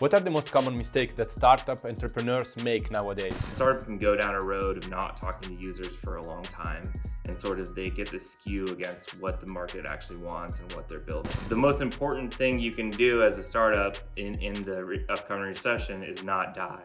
What are the most common mistakes that startup entrepreneurs make nowadays? Startup can go down a road of not talking to users for a long time and sort of they get this skew against what the market actually wants and what they're building. The most important thing you can do as a startup in, in the upcoming recession is not die.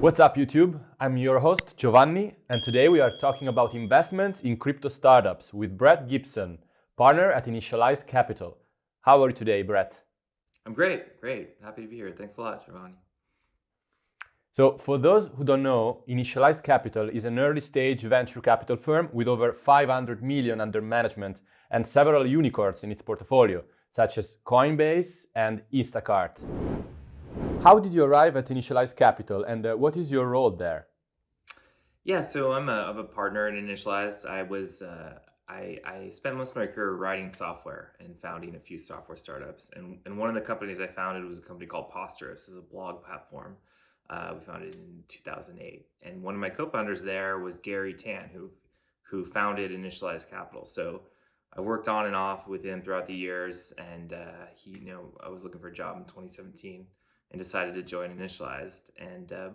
What's up YouTube? I'm your host Giovanni and today we are talking about investments in crypto startups with Brett Gibson, partner at Initialized Capital. How are you today, Brett? I'm great, great. Happy to be here. Thanks a lot, Giovanni. So for those who don't know, Initialized Capital is an early stage venture capital firm with over 500 million under management and several unicorns in its portfolio, such as Coinbase and Instacart. How did you arrive at Initialized Capital and uh, what is your role there? Yeah, so I'm a, I'm a partner in Initialized. I was uh, I, I spent most of my career writing software and founding a few software startups. And, and one of the companies I founded was a company called Posterous, is a blog platform. Uh, we founded in 2008. And one of my co-founders there was Garry Tan, who, who founded Initialized Capital. So I worked on and off with him throughout the years. And uh, he, you know, I was looking for a job in 2017 and decided to join Initialized. And uh,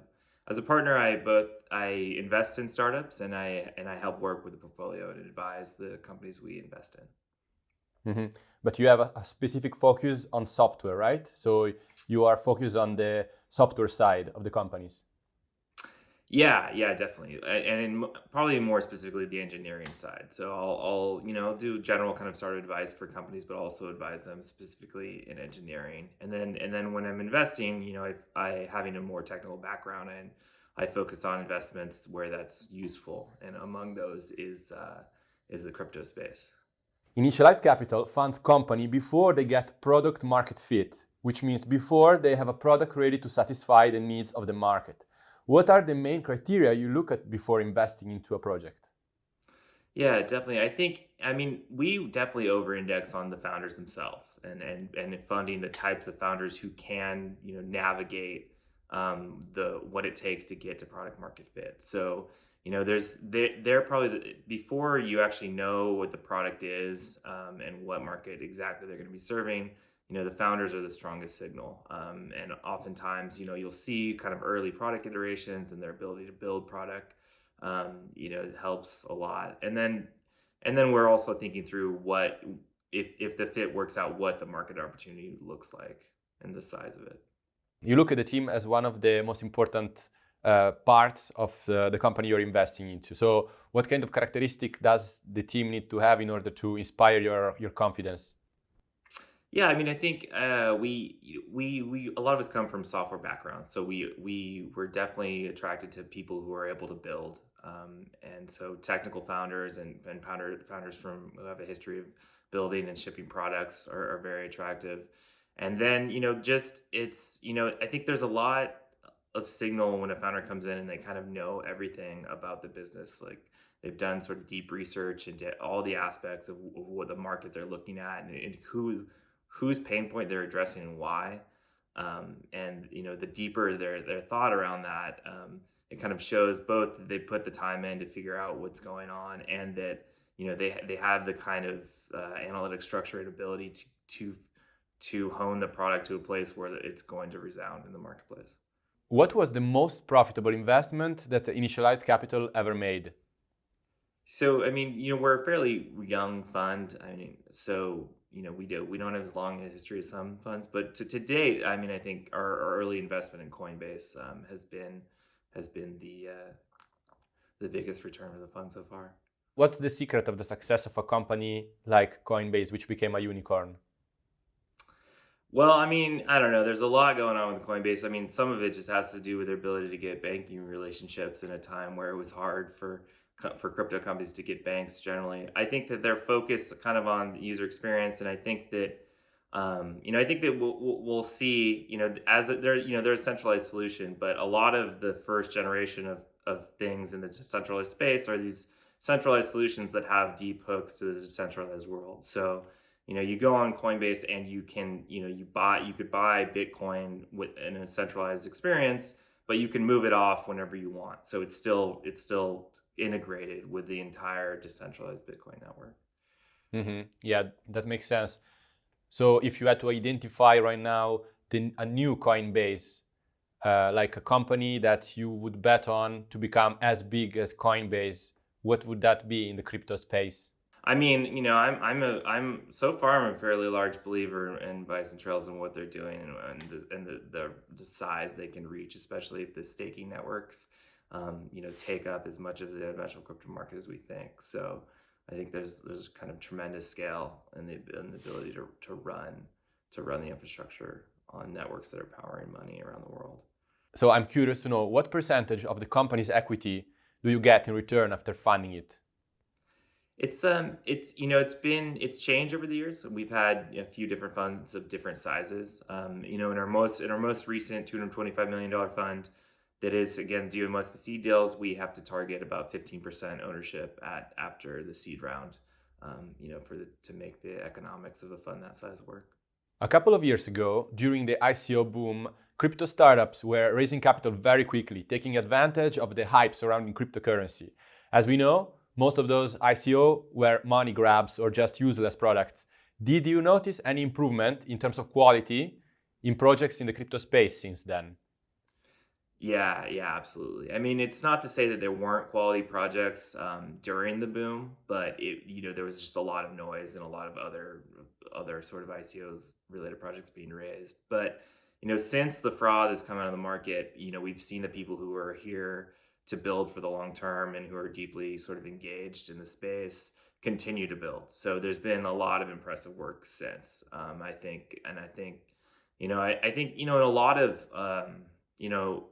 as a partner, I both I invest in startups and I and I help work with the portfolio and advise the companies we invest in. Mm -hmm. But you have a, a, specific focus on software, right? So you are focused on the software side of the companies. Yeah, yeah, definitely, and in, probably more specifically the engineering side. So I'll, I'll, you know, do general kind of startup advice for companies, but also advise them specifically in engineering. And then, and then when I'm investing, you know, I, I having a more technical background and I focus on investments where that's useful, and among those is uh, is the crypto space. Initialized capital funds company before they get product market fit, which means before they have a product ready to satisfy the needs of the market. What are the main criteria you look at before investing into a project? Yeah, definitely. I think, I mean, we definitely over index on the founders themselves and, and, and funding the types of founders who can, you know, navigate um, the, what it takes to get to product market fit. So, you know, there's, they're, they're probably, the, before you actually know what the product is um, and what market exactly they're going to be serving, you know, the founders are the strongest signal. Um, and oftentimes, you know, you'll see kind of early product iterations and their ability to build product, um, you know, helps a lot. And then, and then we're also thinking through what, if, if the fit works out, what the market opportunity looks like and the size of it. You look at the team as one of the most important uh, parts of the, the, company you're investing into. So what kind of characteristic does the team need to have in order to inspire your, your confidence? Yeah, I mean, I think uh, we we we a lot of us come from software backgrounds, so we we were definitely attracted to people who are able to build, um, and so technical founders and and founder, founders from who have a history of building and shipping products are, are very attractive. And then you know, just it's you know, I think there's a lot of signal when a founder comes in and they kind of know everything about the business, like they've done sort of deep research into all the aspects of, what the market they're looking at and, and who whose pain point they're addressing and why. Um, and you know, the deeper their their thought around that, um, it kind of shows both that they put the time in to figure out what's going on, and that you know they they have the kind of uh, analytic structure and ability to to to hone the product to a place where it's going to resound in the marketplace. What was the most profitable investment that the Initialized Capital ever made? So, I mean, you know, we're a fairly young fund. I mean, so you know we do we don't have as long a history as some funds but to, to date i mean i think our, our early investment in coinbase um, has been has been the uh, the biggest return of the fund so far. What's the secret of the success of a company like coinbase which became a unicorn? Well i mean i don't know. There's a lot going on with coinbase. I mean some of it just has to do with their ability to get banking relationships in a time where it was hard for for crypto companies to get banks generally. I think that they're focused kind of on user experience, and I think that um, you know I think that we'll, we'll see you know as they're you know they're a centralized solution, but a lot of the first generation of of things in the decentralized space are these centralized solutions that have deep hooks to the decentralized world. So you know you go on Coinbase and you can you know you buy you could buy Bitcoin with in a centralized experience, but you can move it off whenever you want. So it's still it's still integrated with the entire decentralized Bitcoin network. Mm -hmm. Yeah, that makes sense. So if you had to identify right now the, a new Coinbase, uh, like a company that you would bet on to become as big as Coinbase, what would that be in the crypto space? I mean, you know, I'm I'm a I'm so far I'm a fairly large believer in Bison Trails and what they're doing and, and the and the, the, the size they can reach, especially if the staking networks, um, you know, take up as much of the eventual crypto market as we think. So I think there's there's kind of tremendous scale and the and the ability to to run to run the infrastructure on networks that are powering money around the world. So I'm curious to know what percentage of the company's equity do you get in return after funding it? It's um it's you know it's been it's changed over the years. We've had a few different funds of different sizes. Um, you know, in our most in our most recent two hundred twenty five million dollar fund, that is again doing most of the seed deals, we have to target about fifteen percent ownership at after the seed round. Um, you know, for the, to make the economics of a fund that size work. A couple of years ago, during the ICO boom, crypto startups were raising capital very quickly, taking advantage of the hype surrounding cryptocurrency. As we know, most of those ICO were money grabs or just useless products. Did you notice any improvement in terms of quality in projects in the crypto space since then? Yeah, yeah, absolutely. I mean, it's not to say that there weren't quality projects um, during the boom, but it, you know, there was just a lot of noise and a lot of other other sort of ICOs related projects being raised. But you know, since the fraud has come out of the market, you know, we've seen the people who are here to build for the long term and who are deeply sort of engaged in the space continue to build. So there's been a lot of impressive work since. Um, I think, and I think, you know, I, I think, you know, in a lot of, um, you know,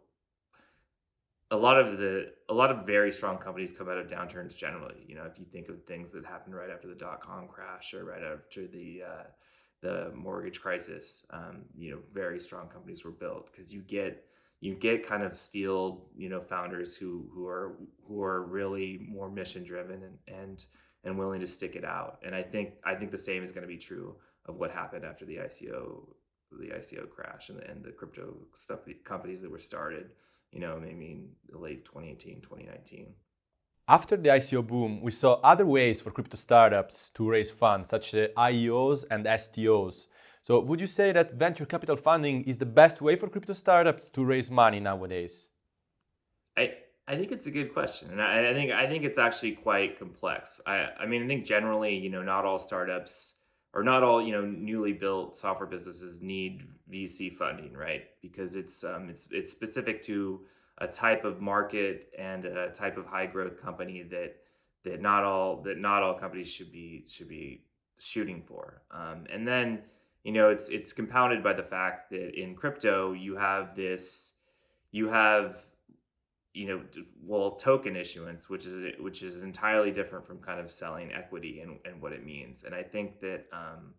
a lot of the a lot of very strong companies come out of downturns generally. You know, if you think of things that happened right after the dot com crash or right after the uh, the mortgage crisis, um, you know, very strong companies were built because you get you get kind of steel, you know, founders who who are who are really more mission driven and and and willing to stick it out. And I think I think the same is going to be true of what happened after the ICO the ICO crash and the, and the crypto stuff companies that were started, you know, maybe in late 2018, 2019. After the ICO boom, we saw other ways for crypto startups to raise funds, such as IEOs and STOs. So would you say that venture capital funding is the best way for crypto startups to raise money nowadays? I I think it's a good question, and I, I think I think it's actually quite complex. I I mean I think generally you know not all startups or not all you know newly built software businesses need VC funding, right? Because it's um, it's it's specific to a type of market and a type of high growth company that that not all that not all companies should be should be shooting for. Um, and then you know it's it's compounded by the fact that in crypto you have this you have you know well token issuance which is which is entirely different from kind of selling equity and, and what it means and i think that um,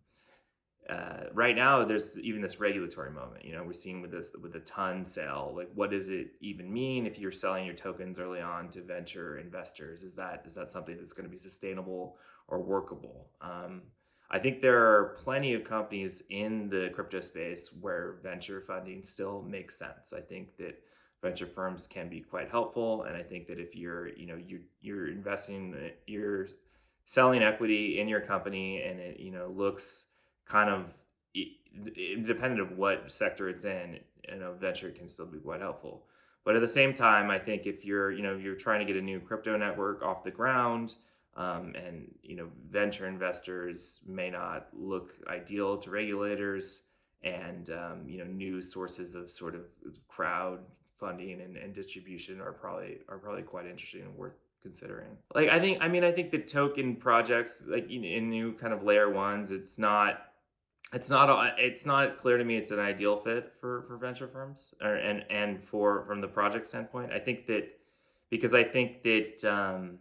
uh, right now there's even this regulatory moment you know we're seeing with this with the TON sale like what does it even mean if you're selling your tokens early on to venture investors is that is that something that's going to be sustainable or workable um, I think there are plenty of companies in the crypto space where venture funding still makes sense. I think that venture firms can be quite helpful, and I think that if you're, you know, you're you're investing, you're selling equity in your company, and it, you know, looks kind of independent of what sector it's in, you know, venture can still be quite helpful. But at the same time, I think if you're, you know, you're trying to get a new crypto network off the ground, um, and you know, venture investors may not look ideal to regulators, and um, you know, new sources of sort of crowd funding and, and distribution are probably are probably quite interesting and worth considering. Like I think, I mean, I think the token projects, like in new kind of layer ones, it's not, it's not, it's not clear to me it's an ideal fit for for venture firms, or and and for from the project standpoint. I think that because I think that um,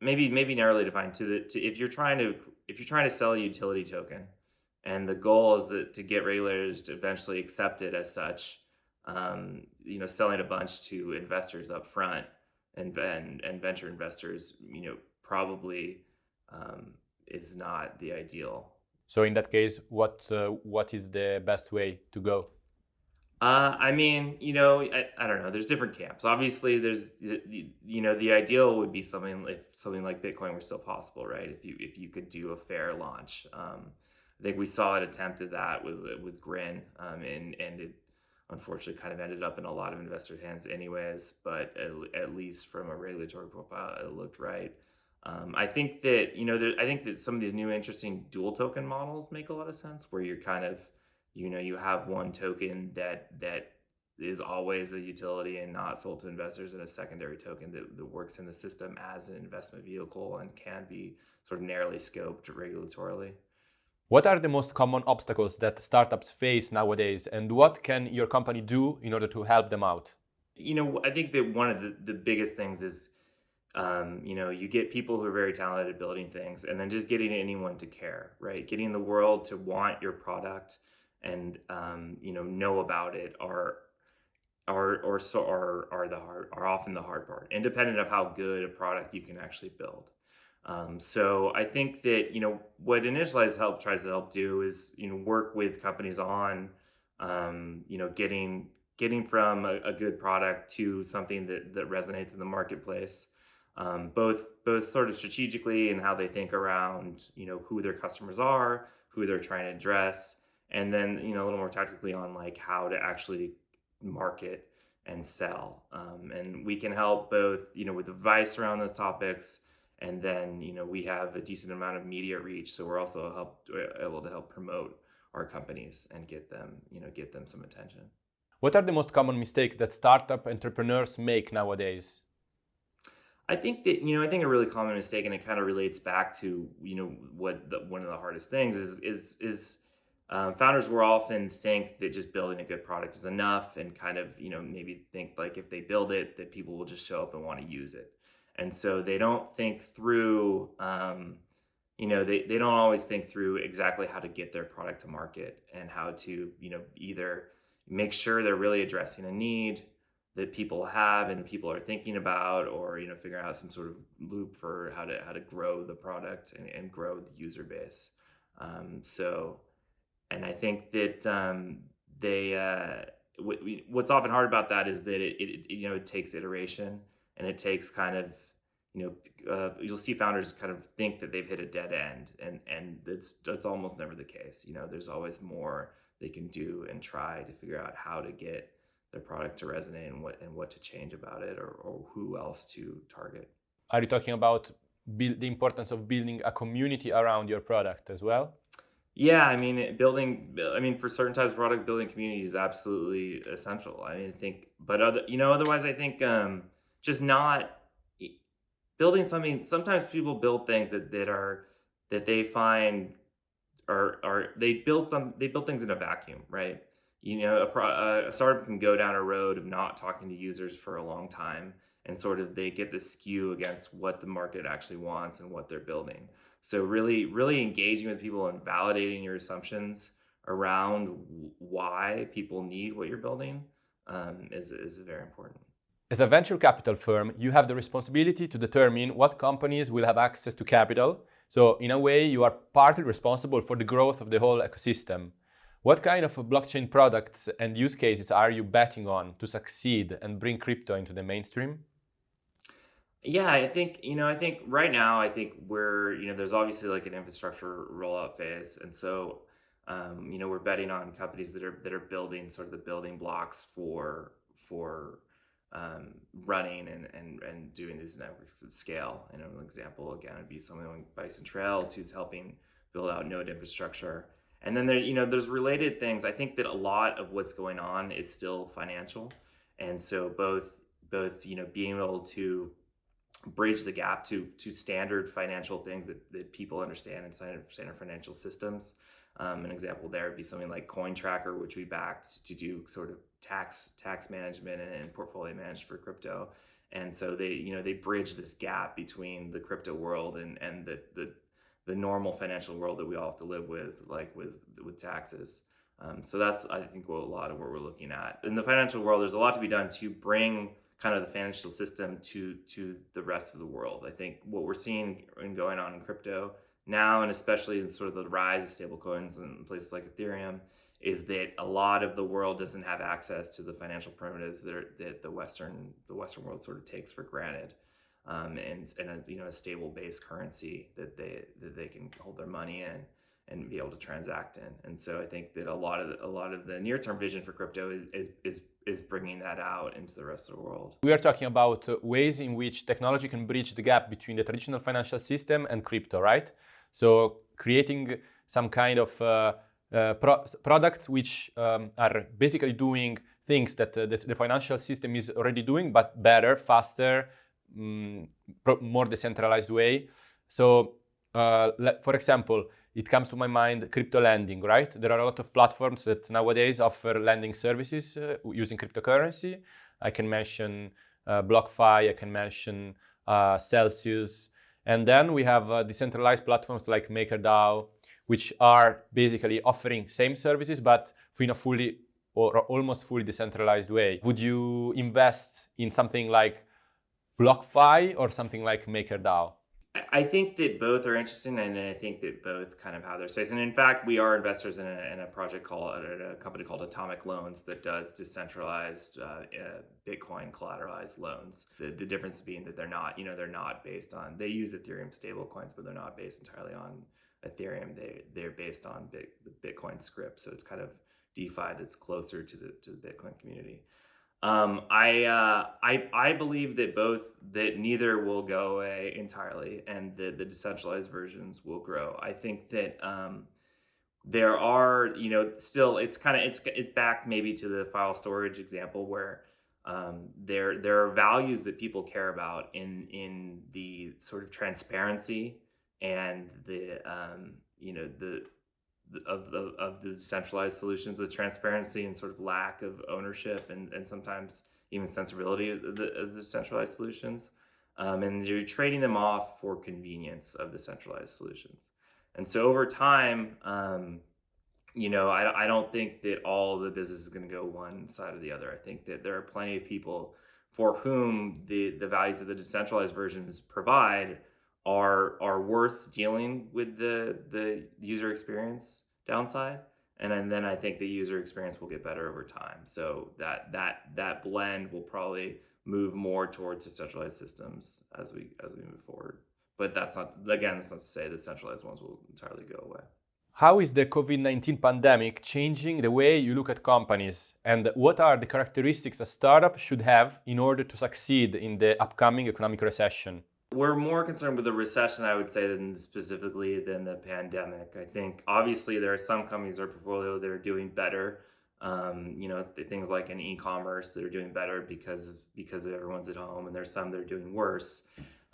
maybe maybe narrowly defined to the to if you're trying to if you're trying to sell a utility token and the goal is that to get regulators to eventually accept it as such um, you know selling a bunch to investors up front and and, and venture investors you know probably um, is not the ideal so in that case what uh, what is the best way to go uh, I mean, you know, I, I don't know. There's different camps. Obviously, there's you know the ideal would be something if something like Bitcoin were still possible, right? If you if you could do a fair launch, um, I think we saw it attempted that with with Grin, um, and and it unfortunately kind of ended up in a lot of investors' hands anyways. But at, at least from a regulatory profile, it looked right. Um, I think that you know, there, I think that some of these new interesting dual token models make a lot of sense, where you're kind of, you know, you have one token that that is always a utility and not sold to investors, and a secondary token that, that works in the system as an investment vehicle and can be sort of narrowly scoped regulatorily. What are the most common obstacles that startups face nowadays, and what can your company do in order to help them out? You know, I think that one of the, the biggest things is, um, you know, you get people who are very talented at building things, and then just getting anyone to care, right? Getting the world to want your product and um, you know know about it are are or so are are the hard are often the hard part, independent of how good a product you can actually build. Um, so I think that you know what Initialize Help tries to help do is you know work with companies on um, you know getting getting from a, a, good product to something that that resonates in the marketplace, um, both both sort of strategically and how they think around you know who their customers are, who they're trying to address, and then you know a little more tactically on like how to actually market and sell. Um, and we can help both you know with advice around those topics and then you know we have a decent amount of media reach so we're also help, uh, able to help promote our companies and get them you know get them some attention what are the most common mistakes that startup entrepreneurs make nowadays i think that you know i think a really common mistake and it kind of relates back to you know what the, one of the hardest things is is is um, founders will often think that just building a good product is enough and kind of you know maybe think like if they build it that people will just show up and want to use it. And so they don't think through um, you know they, they don't always think through exactly how to get their product to market and how to you know either make sure they're really addressing a need that people have and people are thinking about or you know figure out some sort of loop for how to how to grow the product and, and grow the user base. Um, so and i think that um, they uh, what's often hard about that is that it, it, you know it takes iteration and it takes kind of you know uh, you'll see founders kind of think that they've hit a dead end and and it's that's almost never the case. You know there's always more they can do and try to figure out how to get their product to resonate and what and what to change about it or, or who else to target are you talking about build, the importance of building a community around your product as well yeah, I mean, building. I mean, for certain types of product, building community is absolutely essential. I mean, I think, but other, you know, otherwise, I think um, just not building something sometimes people build things that, that are that they find are are they build some they build things in a vacuum right you know a, pro, a startup can go down a road of not talking to users for a long time and sort of they get the skew against what the market actually wants and what they're building so really really engaging with people and validating your assumptions around why people need what you're building um, is, is very important as a venture capital firm, you have the responsibility to determine what companies will have access to capital. So in a way, you are partly responsible for the growth of the whole ecosystem. What kind of blockchain products and use cases are you betting on to succeed and bring crypto into the mainstream? Yeah, I think, you know, I think right now, I think we're, you know, there's obviously like an infrastructure rollout phase. And so, um, you know, we're betting on companies that are, that are building sort of the building blocks for, for um, running and, and, and doing these networks at scale. And an example, again, would be someone like Bison Trails, who's helping build out node infrastructure. And then there, you know, there's related things. I think that a lot of what's going on is still financial. And so both, both, you know, being able to bridge the gap to, to standard financial things that, that people understand in standard, standard financial systems. Um, an example there would be something like CoinTracker, which we backed to do sort of tax tax management and, and portfolio management for crypto. And so they, you know, they bridge this gap between the crypto world and and the the the normal financial world that we all have to live with, like with with taxes. Um, so that's I think what a lot of what we're looking at in the financial world. There's a lot to be done to bring kind of the financial system to to the rest of the world. I think what we're seeing and going on in crypto now, and especially in sort of the rise of stablecoins and places like Ethereum, is that a lot of the world doesn't have access to the financial primitives that, are, that the Western the Western world sort of takes for granted, um, and and a, you know a stable base currency that they that they can hold their money in, and be able to transact in. And so I think that a lot of the, a lot of the near term vision for crypto is, is is is bringing that out into the rest of the world. We are talking about ways in which technology can bridge the gap between the traditional financial system and crypto, right? So creating some kind of uh, uh, pro products which um, are basically doing things that uh, the, the, financial system is already doing, but better, faster, um, more decentralized way. So, uh, for example, it comes to my mind crypto lending, right? There are a lot of platforms that nowadays offer lending services uh, using cryptocurrency. I can mention uh, BlockFi, I can mention uh, Celsius. And then we have uh, decentralized platforms like MakerDAO, which are basically offering same services, but in a fully or almost fully decentralized way. Would you invest in something like BlockFi or something like MakerDAO? I think that both are interesting, and I think that both kind of have their space. And in fact, we are investors in a, in a project called a company called Atomic Loans that does decentralized uh, uh, Bitcoin collateralized loans. The, the difference being that they're not, you know, they're not based on. They use Ethereum stablecoins, but they're not based entirely on Ethereum. They they're based on the Bitcoin script, so it's kind of DeFi that's closer to the to the Bitcoin community. Um, I, uh, I, I believe that both that neither will go away entirely, and that the decentralized versions will grow. I think that um, there are, you know, still it's kind of it's it's back maybe to the file storage example where um, there there are values that people care about in in the sort of transparency and the um, you know the of the of the centralized solutions, the transparency and sort of lack of ownership and, and sometimes even sensibility of the, of the centralized solutions. Um, and you're trading them off for convenience of the centralized solutions. And so over time, um, you know, I, I don't think that all the business is going to go one side or the other. I think that there are plenty of people for whom the, the values of the decentralized versions provide are are worth dealing with the the user experience downside and then I think the user experience will get better over time. So that that that blend will probably move more towards decentralized systems as we as we move forward. But that's not again, that's not to say that centralized ones will entirely go away. How is the COVID-19 pandemic changing the way you look at companies and what are the characteristics a startup should have in order to succeed in the upcoming economic recession? We're more concerned with the recession, I would say, than specifically than the pandemic. I think obviously there are some companies in our portfolio that are doing better. Um, you know, things like in e-commerce that are doing better because of because of everyone's at home, and there's some that are doing worse.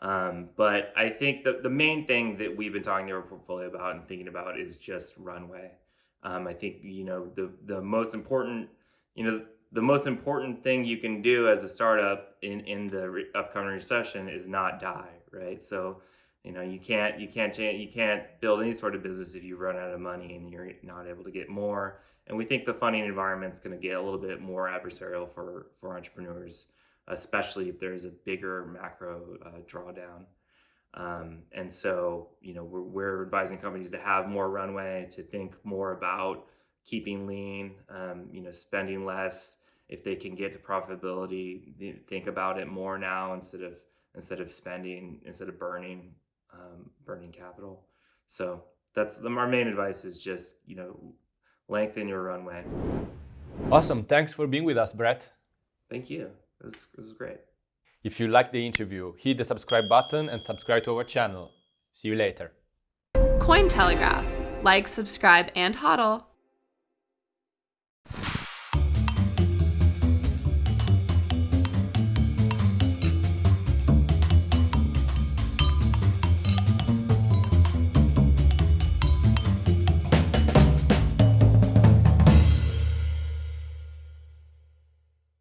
Um, but I think the, the main thing that we've been talking to our portfolio about and thinking about is just runway. Um, I think you know the the most important you know the most important thing you can do as a startup in in the re- upcoming recession is not die, right? So, you know, you can't you can't change, you can't build any sort of business if you run out of money and you're not able to get more. And we think the funding environment is going to get a little bit more adversarial for for entrepreneurs, especially if there's a bigger macro uh, drawdown. Um, and so, you know, we're, we're advising companies to have more runway, to think more about keeping lean, um, you know, spending less, if they can get to profitability, think about it more now instead of instead of spending instead of burning um, burning capital. So that's the, our main advice is just you know lengthen your runway. Awesome. Thanks for being with us, Brett. Thank you. This, this was great. If you liked the interview, hit the subscribe button and subscribe to our channel. See you later. Cointelegraph. Like, subscribe, and hodl.